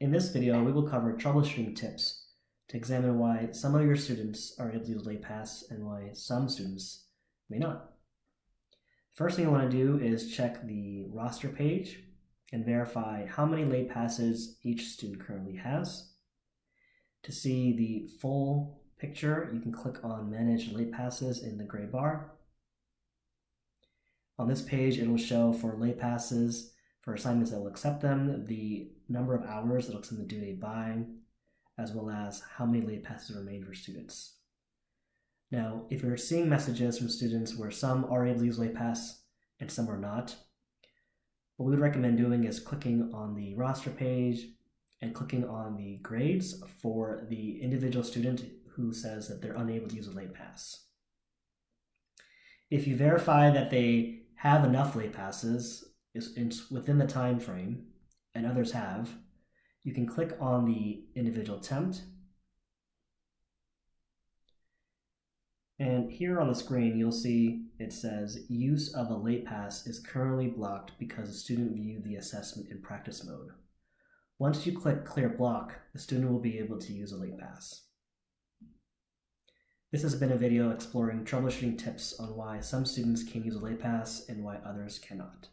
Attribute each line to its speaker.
Speaker 1: In this video, we will cover troubleshooting tips to examine why some of your students are able to use LatePass and why some students may not. First thing you want to do is check the roster page and verify how many late passes each student currently has. To see the full picture, you can click on Manage Late Passes in the gray bar. On this page, it will show for late passes for assignments that will accept them, the number of hours that will extend the due date by, as well as how many late passes remain for students. Now, if you're seeing messages from students where some are able to use late pass and some are not, what we would recommend doing is clicking on the roster page and clicking on the grades for the individual student who says that they're unable to use a late pass. If you verify that they have enough late passes is within the time frame and others have, you can click on the individual attempt. And here on the screen, you'll see it says use of a late pass is currently blocked because the student viewed the assessment in practice mode. Once you click clear block, the student will be able to use a late pass. This has been a video exploring troubleshooting tips on why some students can use a late pass and why others cannot.